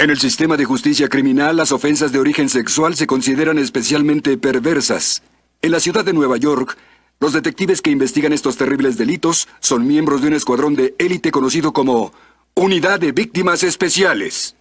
En el sistema de justicia criminal, las ofensas de origen sexual se consideran especialmente perversas. En la ciudad de Nueva York, los detectives que investigan estos terribles delitos son miembros de un escuadrón de élite conocido como Unidad de Víctimas Especiales.